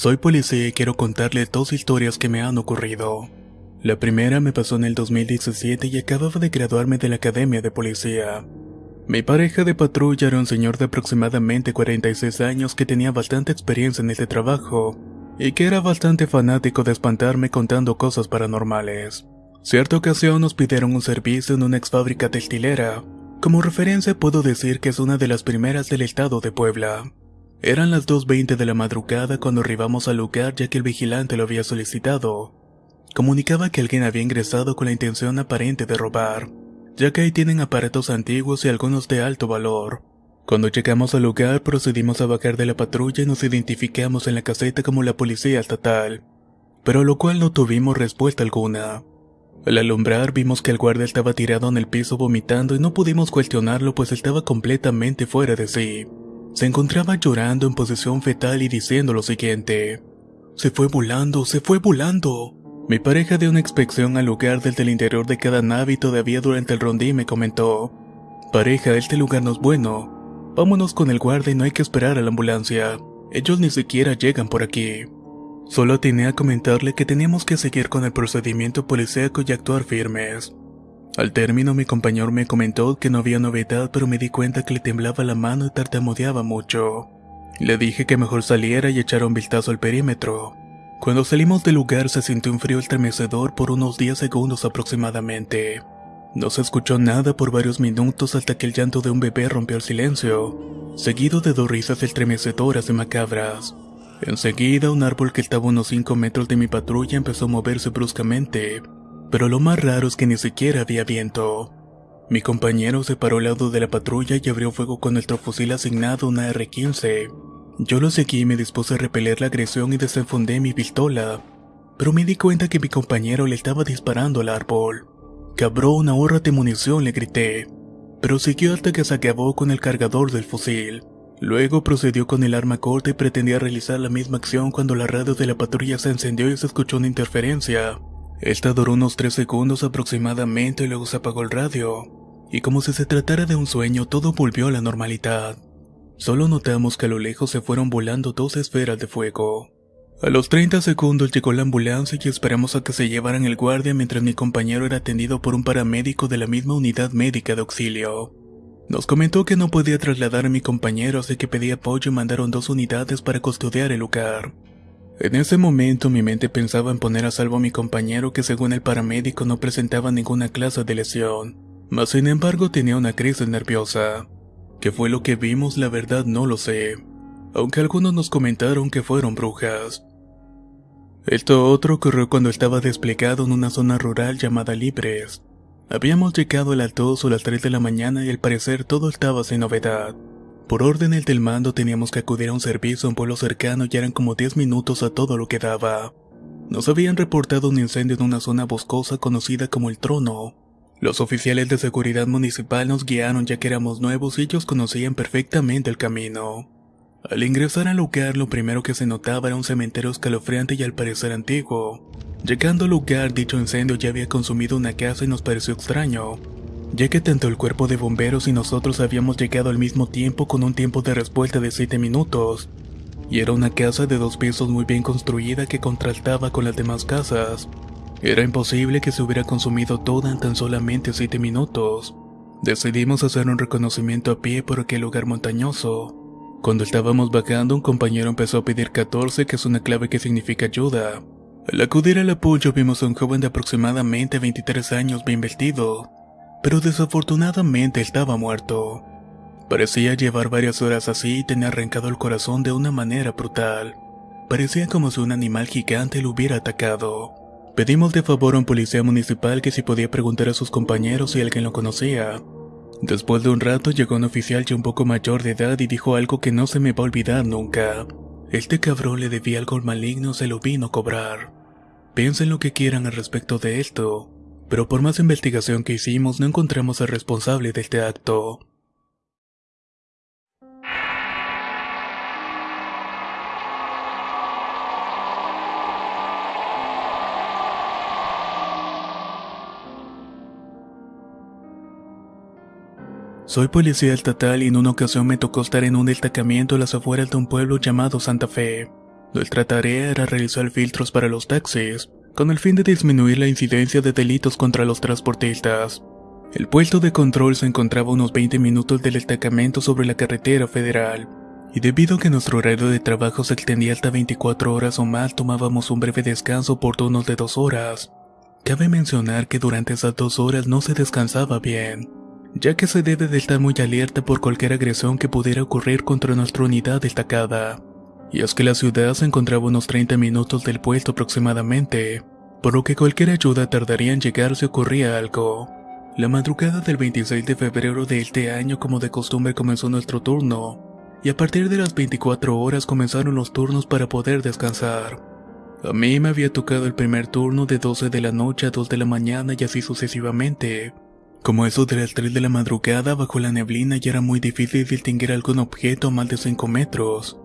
Soy policía y quiero contarles dos historias que me han ocurrido. La primera me pasó en el 2017 y acababa de graduarme de la Academia de Policía. Mi pareja de patrulla era un señor de aproximadamente 46 años que tenía bastante experiencia en este trabajo y que era bastante fanático de espantarme contando cosas paranormales. Cierta ocasión nos pidieron un servicio en una ex fábrica textilera. Como referencia puedo decir que es una de las primeras del estado de Puebla. Eran las 2.20 de la madrugada cuando arribamos al lugar ya que el vigilante lo había solicitado. Comunicaba que alguien había ingresado con la intención aparente de robar, ya que ahí tienen aparatos antiguos y algunos de alto valor. Cuando llegamos al lugar procedimos a bajar de la patrulla y nos identificamos en la caseta como la policía estatal, pero a lo cual no tuvimos respuesta alguna. Al alumbrar vimos que el guardia estaba tirado en el piso vomitando y no pudimos cuestionarlo pues estaba completamente fuera de sí. Se encontraba llorando en posición fetal y diciendo lo siguiente. Se fue volando, se fue volando. Mi pareja dio una inspección al lugar desde el interior de cada nave y todavía durante el rondí me comentó. Pareja, este lugar no es bueno. Vámonos con el guardia y no hay que esperar a la ambulancia. Ellos ni siquiera llegan por aquí. Solo tenía a comentarle que teníamos que seguir con el procedimiento policíaco y actuar firmes. Al término mi compañero me comentó que no había novedad pero me di cuenta que le temblaba la mano y tartamudeaba mucho. Le dije que mejor saliera y echara un vistazo al perímetro. Cuando salimos del lugar se sintió un frío estremecedor por unos 10 segundos aproximadamente. No se escuchó nada por varios minutos hasta que el llanto de un bebé rompió el silencio, seguido de dos risas estremecedoras y macabras. Enseguida, un árbol que estaba a unos 5 metros de mi patrulla empezó a moverse bruscamente, pero lo más raro es que ni siquiera había viento. Mi compañero se paró al lado de la patrulla y abrió fuego con nuestro fusil asignado, una R-15. Yo lo seguí y me dispuse a repeler la agresión y desenfundé mi pistola, pero me di cuenta que mi compañero le estaba disparando al árbol. Cabrón, ahórrate munición, le grité, pero siguió hasta que se acabó con el cargador del fusil. Luego procedió con el arma corta y pretendía realizar la misma acción cuando la radio de la patrulla se encendió y se escuchó una interferencia. Esta duró unos 3 segundos aproximadamente y luego se apagó el radio. Y como si se tratara de un sueño, todo volvió a la normalidad. Solo notamos que a lo lejos se fueron volando dos esferas de fuego. A los 30 segundos llegó la ambulancia y esperamos a que se llevaran el guardia mientras mi compañero era atendido por un paramédico de la misma unidad médica de auxilio. Nos comentó que no podía trasladar a mi compañero, así que pedí apoyo y mandaron dos unidades para custodiar el lugar. En ese momento mi mente pensaba en poner a salvo a mi compañero que según el paramédico no presentaba ninguna clase de lesión, mas sin embargo tenía una crisis nerviosa. ¿Qué fue lo que vimos? La verdad no lo sé, aunque algunos nos comentaron que fueron brujas. Esto otro ocurrió cuando estaba desplegado en una zona rural llamada Libres. Habíamos llegado a las 2 o las 3 de la mañana y al parecer todo estaba sin novedad. Por órdenes del mando teníamos que acudir a un servicio en pueblo cercano y eran como 10 minutos a todo lo que daba. Nos habían reportado un incendio en una zona boscosa conocida como el Trono. Los oficiales de seguridad municipal nos guiaron ya que éramos nuevos y ellos conocían perfectamente el camino. Al ingresar al lugar lo primero que se notaba era un cementerio escalofriante y al parecer antiguo. Llegando al lugar, dicho incendio ya había consumido una casa y nos pareció extraño, ya que tanto el cuerpo de bomberos y nosotros habíamos llegado al mismo tiempo con un tiempo de respuesta de 7 minutos. Y era una casa de dos pisos muy bien construida que contrastaba con las demás casas. Era imposible que se hubiera consumido toda en tan solamente 7 minutos. Decidimos hacer un reconocimiento a pie por aquel lugar montañoso. Cuando estábamos bajando, un compañero empezó a pedir 14, que es una clave que significa ayuda. Al acudir al apoyo vimos a un joven de aproximadamente 23 años bien vestido, pero desafortunadamente estaba muerto. Parecía llevar varias horas así y tenía arrancado el corazón de una manera brutal. Parecía como si un animal gigante lo hubiera atacado. Pedimos de favor a un policía municipal que si podía preguntar a sus compañeros si alguien lo conocía. Después de un rato llegó un oficial ya un poco mayor de edad y dijo algo que no se me va a olvidar nunca. Este cabrón le debía algo maligno, se lo vino a cobrar. Piensen lo que quieran al respecto de esto, pero por más investigación que hicimos no encontramos al responsable de este acto. Soy policía estatal y en una ocasión me tocó estar en un destacamiento a las afueras de un pueblo llamado Santa Fe. Nuestra tarea era realizar filtros para los taxis, con el fin de disminuir la incidencia de delitos contra los transportistas. El puesto de control se encontraba a unos 20 minutos del destacamento sobre la carretera federal, y debido a que nuestro horario de trabajo se extendía hasta 24 horas o más, tomábamos un breve descanso por turnos de dos horas. Cabe mencionar que durante esas dos horas no se descansaba bien, ya que se debe de estar muy alerta por cualquier agresión que pudiera ocurrir contra nuestra unidad destacada. Y es que la ciudad se encontraba unos 30 minutos del puesto aproximadamente, por lo que cualquier ayuda tardaría en llegar si ocurría algo. La madrugada del 26 de febrero de este año como de costumbre comenzó nuestro turno, y a partir de las 24 horas comenzaron los turnos para poder descansar. A mí me había tocado el primer turno de 12 de la noche a 2 de la mañana y así sucesivamente. Como eso de las 3 de la madrugada bajo la neblina ya era muy difícil distinguir algún objeto a más de 5 metros.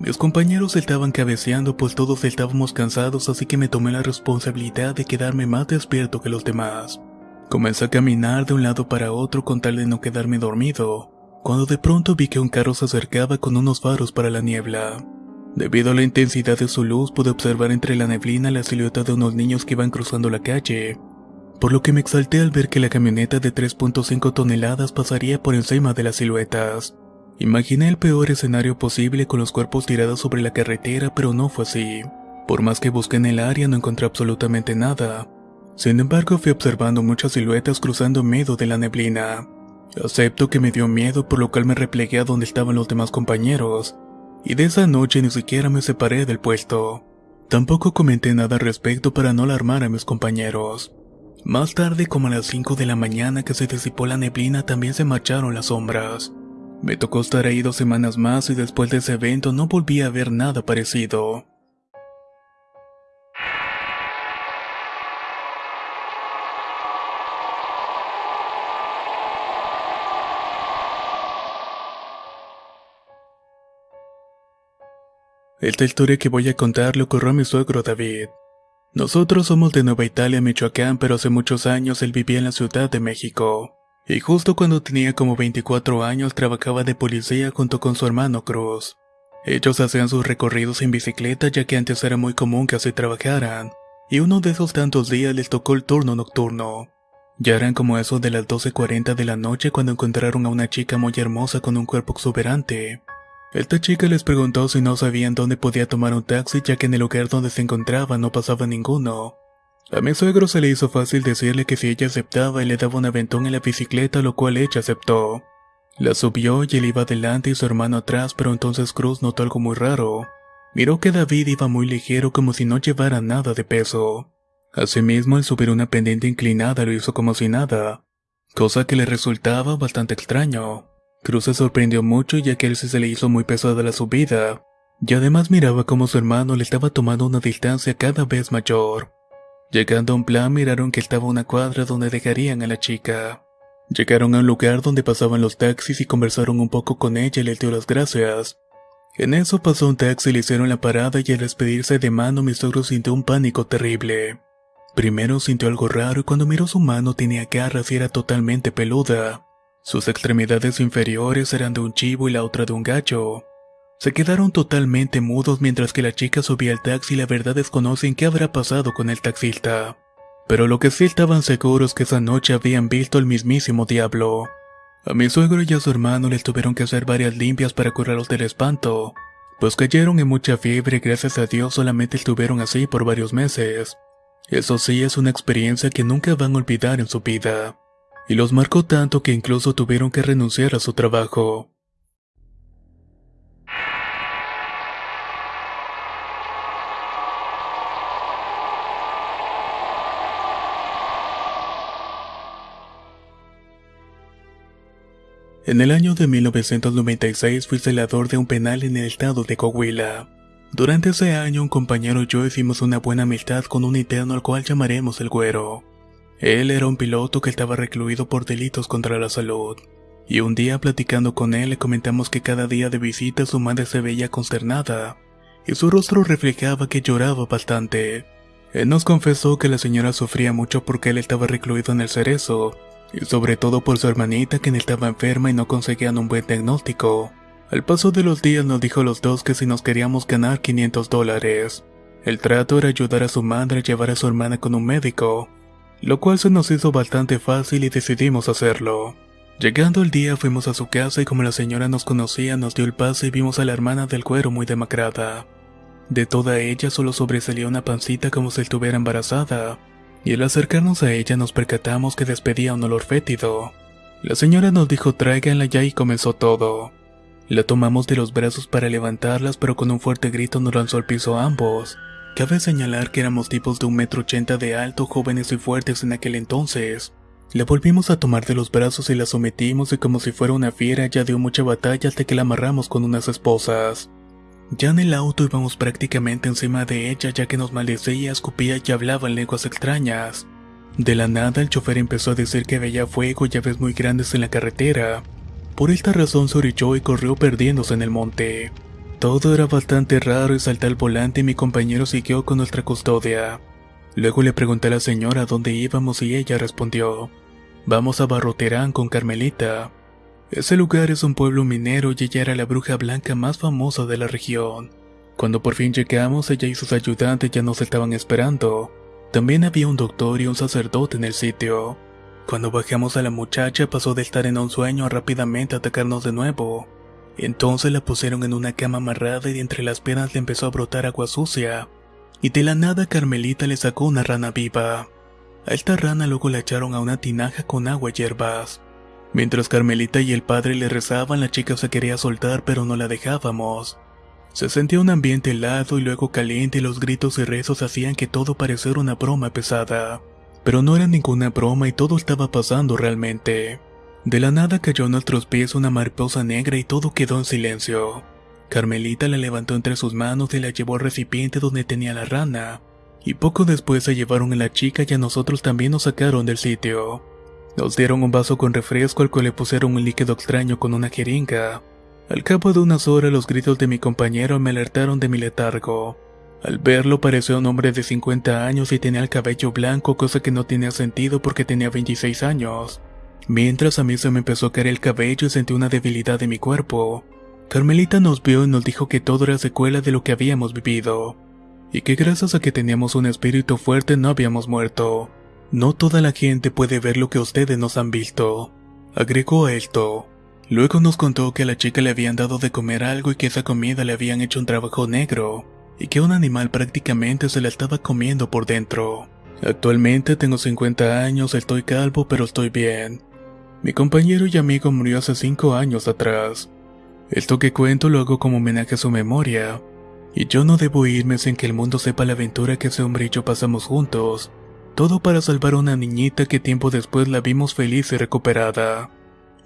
Mis compañeros estaban cabeceando pues todos estábamos cansados así que me tomé la responsabilidad de quedarme más despierto que los demás. Comencé a caminar de un lado para otro con tal de no quedarme dormido, cuando de pronto vi que un carro se acercaba con unos faros para la niebla. Debido a la intensidad de su luz pude observar entre la neblina la silueta de unos niños que iban cruzando la calle, por lo que me exalté al ver que la camioneta de 3.5 toneladas pasaría por encima de las siluetas. Imaginé el peor escenario posible con los cuerpos tirados sobre la carretera, pero no fue así. Por más que busqué en el área no encontré absolutamente nada, sin embargo, fui observando muchas siluetas cruzando medio de la neblina. Acepto que me dio miedo, por lo cual me replegué a donde estaban los demás compañeros, y de esa noche ni siquiera me separé del puesto. Tampoco comenté nada al respecto para no alarmar a mis compañeros. Más tarde, como a las 5 de la mañana que se disipó la neblina, también se marcharon las sombras. Me tocó estar ahí dos semanas más y después de ese evento no volví a ver nada parecido. Esta historia que voy a contar le ocurrió a mi suegro David. Nosotros somos de Nueva Italia, Michoacán, pero hace muchos años él vivía en la Ciudad de México. Y justo cuando tenía como 24 años trabajaba de policía junto con su hermano Cruz. Ellos hacían sus recorridos en bicicleta ya que antes era muy común que así trabajaran. Y uno de esos tantos días les tocó el turno nocturno. Ya eran como eso de las 12.40 de la noche cuando encontraron a una chica muy hermosa con un cuerpo exuberante. Esta chica les preguntó si no sabían dónde podía tomar un taxi ya que en el lugar donde se encontraba no pasaba ninguno. A mi suegro se le hizo fácil decirle que si ella aceptaba le daba un aventón en la bicicleta, lo cual ella aceptó. La subió y él iba adelante y su hermano atrás, pero entonces Cruz notó algo muy raro. Miró que David iba muy ligero como si no llevara nada de peso. Asimismo, el subir una pendiente inclinada lo hizo como si nada, cosa que le resultaba bastante extraño. Cruz se sorprendió mucho ya que él se le hizo muy pesada la subida, y además miraba como su hermano le estaba tomando una distancia cada vez mayor. Llegando a un plan miraron que estaba una cuadra donde dejarían a la chica. Llegaron a un lugar donde pasaban los taxis y conversaron un poco con ella y le dio las gracias. En eso pasó un taxi y le hicieron la parada y al despedirse de mano mi suegro sintió un pánico terrible. Primero sintió algo raro y cuando miró su mano tenía garras y era totalmente peluda. Sus extremidades inferiores eran de un chivo y la otra de un gallo. Se quedaron totalmente mudos mientras que la chica subía al taxi y la verdad desconocen qué habrá pasado con el taxista. Pero lo que sí estaban seguros que esa noche habían visto el mismísimo diablo. A mi suegro y a su hermano les tuvieron que hacer varias limpias para curarlos del espanto, pues cayeron en mucha fiebre y gracias a Dios solamente estuvieron así por varios meses. Eso sí es una experiencia que nunca van a olvidar en su vida y los marcó tanto que incluso tuvieron que renunciar a su trabajo. En el año de 1996 fui celador de un penal en el estado de Coahuila. Durante ese año un compañero y yo hicimos una buena amistad con un interno al cual llamaremos el güero. Él era un piloto que estaba recluido por delitos contra la salud. Y un día platicando con él le comentamos que cada día de visita su madre se veía consternada, y su rostro reflejaba que lloraba bastante. Él nos confesó que la señora sufría mucho porque él estaba recluido en el cerezo, sobre todo por su hermanita que estaba enferma y no conseguían un buen diagnóstico. Al paso de los días nos dijo a los dos que si nos queríamos ganar 500 dólares, el trato era ayudar a su madre a llevar a su hermana con un médico, lo cual se nos hizo bastante fácil y decidimos hacerlo. Llegando el día fuimos a su casa y como la señora nos conocía nos dio el pase y vimos a la hermana del cuero muy demacrada. De toda ella solo sobresalía una pancita como si estuviera embarazada, y al acercarnos a ella nos percatamos que despedía un olor fétido. La señora nos dijo tráiganla ya y comenzó todo. La tomamos de los brazos para levantarlas pero con un fuerte grito nos lanzó al piso ambos. Cabe señalar que éramos tipos de un metro ochenta de alto, jóvenes y fuertes en aquel entonces. La volvimos a tomar de los brazos y la sometimos y como si fuera una fiera ya dio mucha batalla hasta que la amarramos con unas esposas. Ya en el auto íbamos prácticamente encima de ella ya que nos maldecía, escupía y hablaba en lenguas extrañas. De la nada el chofer empezó a decir que veía fuego y aves muy grandes en la carretera. Por esta razón se orilló y corrió perdiéndose en el monte. Todo era bastante raro y salté al volante y mi compañero siguió con nuestra custodia. Luego le pregunté a la señora dónde íbamos y ella respondió, vamos a Barroterán con Carmelita. Ese lugar es un pueblo minero y ella era la bruja blanca más famosa de la región. Cuando por fin llegamos, ella y sus ayudantes ya nos estaban esperando. También había un doctor y un sacerdote en el sitio. Cuando bajamos a la muchacha pasó de estar en un sueño a rápidamente atacarnos de nuevo. Entonces la pusieron en una cama amarrada y entre las piernas le empezó a brotar agua sucia. Y de la nada Carmelita le sacó una rana viva. A esta rana luego la echaron a una tinaja con agua y hierbas. Mientras Carmelita y el padre le rezaban, la chica se quería soltar pero no la dejábamos. Se sentía un ambiente helado y luego caliente y los gritos y rezos hacían que todo pareciera una broma pesada. Pero no era ninguna broma y todo estaba pasando realmente. De la nada cayó a nuestros pies una mariposa negra y todo quedó en silencio. Carmelita la levantó entre sus manos y la llevó al recipiente donde tenía la rana. Y poco después se llevaron a la chica y a nosotros también nos sacaron del sitio. Nos dieron un vaso con refresco al cual le pusieron un líquido extraño con una jeringa. Al cabo de unas horas los gritos de mi compañero me alertaron de mi letargo. Al verlo pareció un hombre de 50 años y tenía el cabello blanco, cosa que no tenía sentido porque tenía 26 años. Mientras a mí se me empezó a caer el cabello y sentí una debilidad en mi cuerpo. Carmelita nos vio y nos dijo que todo era secuela de lo que habíamos vivido, y que gracias a que teníamos un espíritu fuerte no habíamos muerto. No toda la gente puede ver lo que ustedes nos han visto. Agregó esto. Luego nos contó que a la chica le habían dado de comer algo y que esa comida le habían hecho un trabajo negro, y que un animal prácticamente se la estaba comiendo por dentro. Actualmente tengo 50 años, estoy calvo pero estoy bien. Mi compañero y amigo murió hace 5 años atrás. Esto que cuento lo hago como homenaje a su memoria, y yo no debo irme sin que el mundo sepa la aventura que ese hombre y yo pasamos juntos, todo para salvar a una niñita que tiempo después la vimos feliz y recuperada.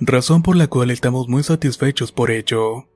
Razón por la cual estamos muy satisfechos por ello.